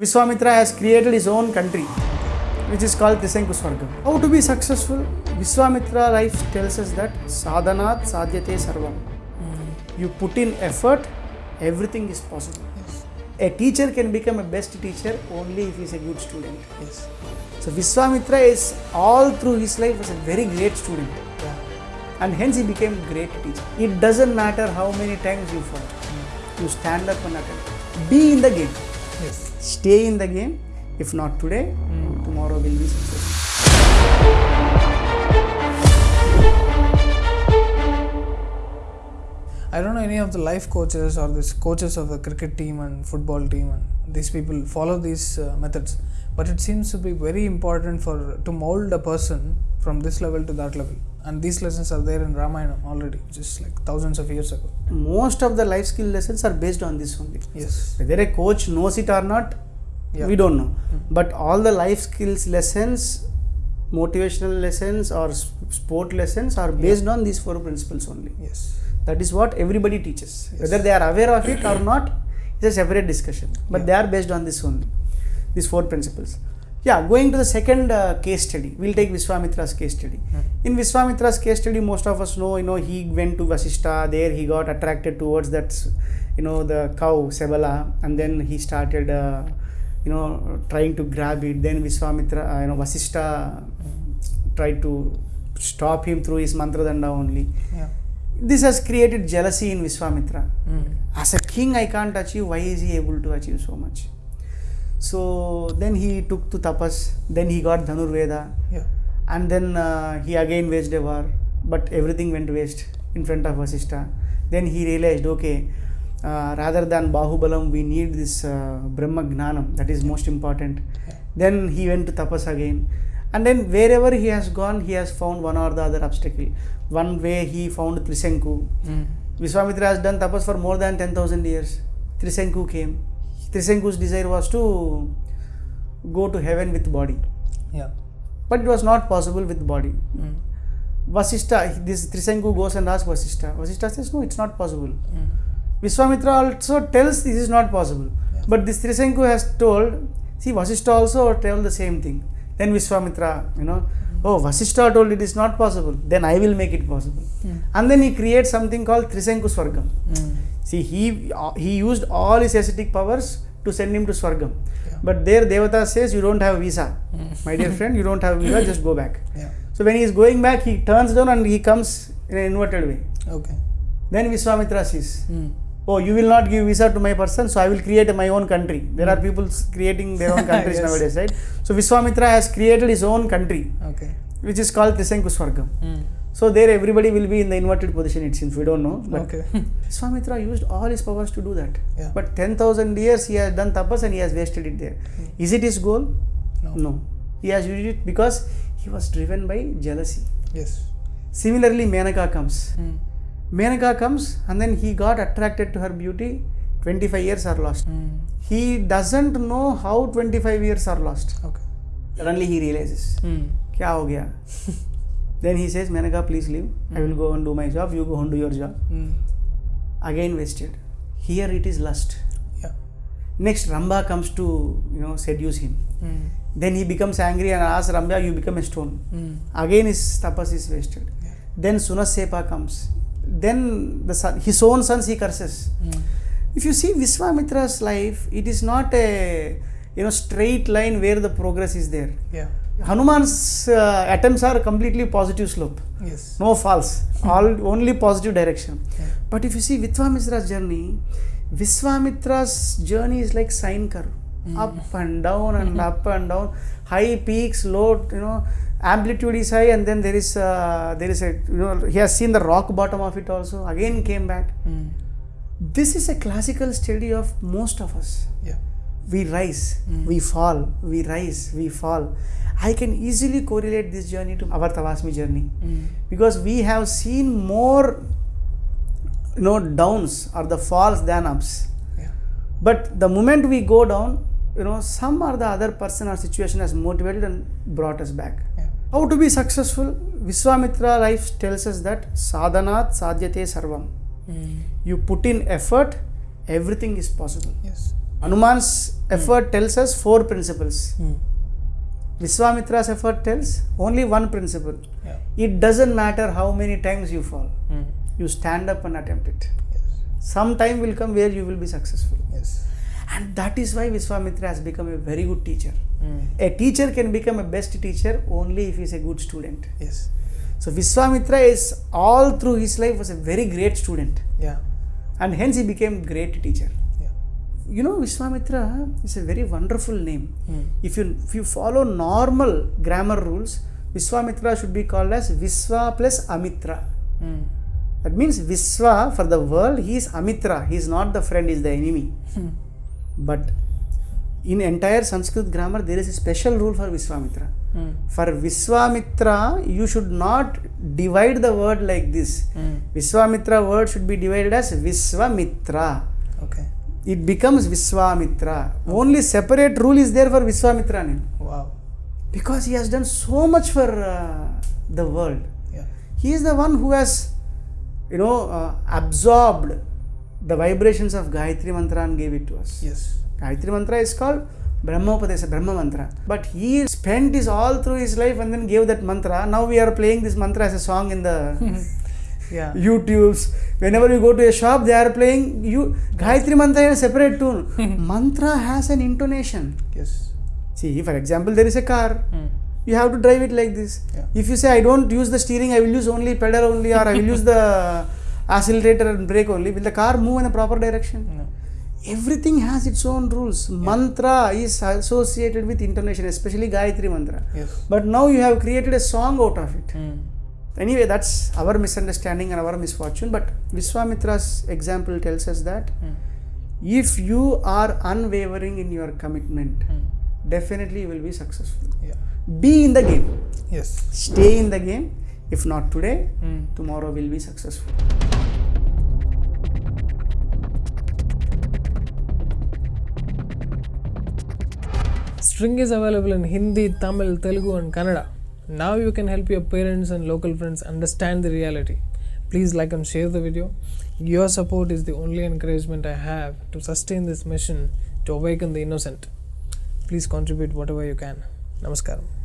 Vishwamitra has created his own country, which is called Trishanku Swargam. How to be successful? Vishwamitra life tells us that sadhanat sadhyate sarvam. You put in effort, everything is possible. A teacher can become a best teacher only if he is a good student. Yes. So Vishwamitra is all through his life was a very great student. Yeah. And hence he became a great teacher. It doesn't matter how many times you fall. You stand up and attempt. Be in the game. Yes. Stay in the game. If not today, hmm. tomorrow will be successful. I don't know any of the life coaches or this coaches of the cricket team and football team and these people follow these uh, methods. But it seems to be very important for to mold a person from this level to that level. And these lessons are there in Ramayana already, just like thousands of years ago. Most of the life skill lessons are based on this only. Yes. Whether a coach knows it or not, Yeah. we don't know. But all the life skills lessons, motivational lessons or sport lessons are based on these four principles only. Yes. That is what everybody teaches. Whether they are aware of it or not is a separate discussion. But Yeah. they are based on this only, these four principles. Yeah, going to the second uh, case study, we'll take Vishwamitra's case study. In Vishwamitra's case study, most of us know, you know, he went to Vasishta, there he got attracted towards that, you know, the cow, Sabala, and then he started, uh, you know, trying to grab it. Then Vishwamitra, uh, you know, Vasishta tried to stop him through his mantra danda only Yeah. This has created jealousy in Vishwamitra. Mm. As a king, I can't achieve. Why is he able to achieve so much? So then he took to tapas. Then he got Dhanurveda, Yeah. and then uh, he again waged a war. But everything went waste in front of Vasishta. Then he realized, okay, uh, rather than Bahubalam, we need this uh, Brahma Gnanam. That is most important. Yeah. Then he went to tapas again. And then wherever he has gone, he has found one or the other obstacle. One way he found Trishanku. Mm. Vishwamitra has done tapas for more than 10,000 years. Trishanku came. Trishanku's desire was to go to heaven with body. Yeah. But it was not possible with body. Mm. Vasishta, this Trishanku goes and asks Vasishta. Vasishta says, no, it's not possible. Mm. Vishwamitra also tells this is not possible. Yeah. But this Trishanku has told, see, Vasishta also told the same thing. Then Vishwamitra, you know, oh, Vasishta told it is not possible, then I will make it possible. Mm. And then he creates something called Trishanku Swargam. Mm. See, he uh, he used all his ascetic powers to send him to Swargam. Yeah. But there Devata says, you don't have visa. Mm. My dear friend, you don't have visa, just go back. Yeah. So when he is going back, he turns down and he comes in an inverted way. Okay. Then Vishwamitra says, Mm. Oh, you will not give visa to my person, so I will create my own country. There are people creating their own countries Yes. nowadays, right? So Vishwamitra has created his own country, Okay. which is called Trishanku Swargam. Mm. So there everybody will be in the inverted position, it seems. We don't know. But Okay. Vishwamitra used all his powers to do that. Yeah. But 10,000 years he has done tapas and he has wasted it there. Is it his goal? No. No. He has used it because he was driven by jealousy. Yes. Similarly, Menaka comes. Mm. Menaka comes and then he got attracted to her beauty. 25 years are lost. Mm. He doesn't know how 25 years are lost. Okay. Suddenly he realizes. Mm. Kya ho gaya? then he says, Menaka, please leave. Mm. I will go and do my job. You go and do your job. Mm. Again wasted. Here it is lust. Yeah. Next, Rambha comes to you know seduce him. Hmm. Then he becomes angry and asks Rambha, you become a stone. Hmm. Again his tapas is wasted. Yeah. Then Sunasepa comes then the son, his own sons he curses. Mm. If you see Vishwamitra's life, it is not a you know straight line where the progress is there. Yeah. Hanuman's uh, attempts are completely positive slope, Yes. no false, all only positive direction. Yeah. But if you see Vishwamitra's journey, Vishwamitra's journey is like sine curve, up and down and up and down, high peaks, low, you know, amplitude is high, and then there is uh, there is a you know he has seen the rock bottom of it also. Again came back. Mm. This is a classical study of most of us. Yeah. We rise, we fall, we rise, we fall. I can easily correlate this journey to our Tavasmi journey Mm. because we have seen more you know downs or the falls than ups Yeah. but the moment we go down you know some or the other person or situation has motivated and brought us back Yeah. how to be successful vishwamitra life tells us that sadhanat sadhyate sarvam Mm. you put in effort everything is possible Yes. Hanuman's effort tells us four principles. Vishwamitra's effort tells only one principle. Yeah. It doesn't matter how many times you fall, Hmm. you stand up and attempt it. Yes. Some time will come where you will be successful. Yes. And that is why Vishwamitra has become a very good teacher. Hmm. A teacher can become a best teacher only if he is a good student. Yes. So Vishwamitra is all through his life was a very great student Yeah. and hence he became great teacher. Yeah. You know Vishwamitra is a very wonderful name. Hmm. If you if you follow normal grammar rules, Vishwamitra should be called as Viswa plus Amitra. Hmm. That means Viswa for the world, he is Amitra. He is not the friend, he is the enemy. But in entire Sanskrit grammar there is special rule for Vishwamitra for Vishwamitra you should not divide the word like this Vishwamitra word should be divided as Vishwamitra okay it becomes Vishwamitra only separate rule is there for Vishwamitra ने because he has done so much for the world he is the one who has you know absorbed the vibrations of Gayatri Mantra and gave it to us. Yes. Gayatri Mantra is called Brahmopadesa, Brahma Mantra. But he spent his all through his life and then gave that mantra. Now we are playing this mantra as a song in the Yeah. YouTubes. Whenever you go to a shop, they are playing you Gayatri Mantra in a separate tune. mantra has an intonation. Yes. See, for example, there is a car. Hmm. You have to drive it like this. Yeah. If you say I don't use the steering, I will use only pedal only, or I will use the accelerator and brake only. Will the car move in the proper direction? No. Everything has its own rules. Mantra is associated with intonation, especially Gayatri Mantra. Yes. But now you have created a song out of it. Hmm. Anyway, that's our misunderstanding and our misfortune. But Vishwamitra's example tells us that Hmm. if you are unwavering in your commitment, Hmm. definitely you will be successful. Yeah. Be in the game. Yes. Stay in the game. If not today, Hmm. tomorrow will be successful. String is available in Hindi, Tamil, Telugu, and Kannada. Now you can help your parents and local friends understand the reality. Please like and share the video. Your support is the only encouragement I have to sustain this mission to awaken the innocent. Please contribute whatever you can. Namaskaram.